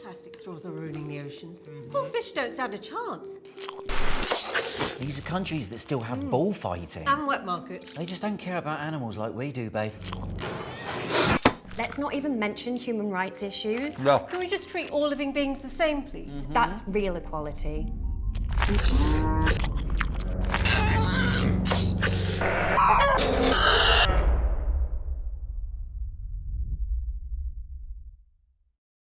plastic straws are ruining the oceans. Mm-hmm. Poor fish don't stand a chance. These are countries that still have mm. bullfighting. And wet markets. They just don't care about animals like we do, babe. Let's not even mention human rights issues. No. Can we just treat all living beings the same, please? Mm-hmm. That's real equality.